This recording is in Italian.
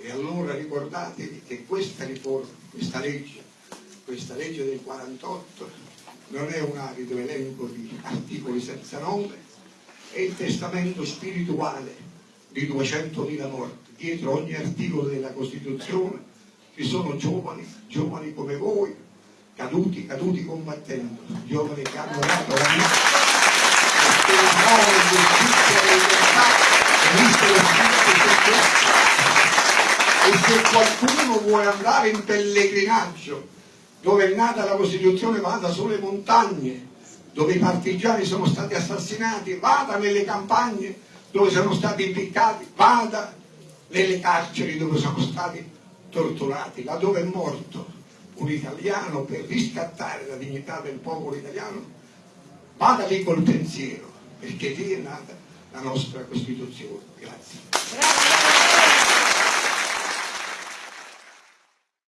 E allora ricordatevi che questa riforma, questa legge, questa legge del 48 non è un arido elenco di articoli senza nome, è il testamento spirituale di 200.000 morti. Dietro ogni articolo della Costituzione ci sono giovani, giovani come voi, caduti, caduti combattendo, giovani che hanno dato la vita per il nuovo giustizia e libertà, e se qualcuno vuole andare in pellegrinaggio dove è nata la Costituzione vada sulle montagne dove i partigiani sono stati assassinati vada nelle campagne dove sono stati impiccati vada nelle carceri dove sono stati torturati là dove è morto un italiano per riscattare la dignità del popolo italiano vada lì col pensiero perché lì è nata la nostra Costituzione. Grazie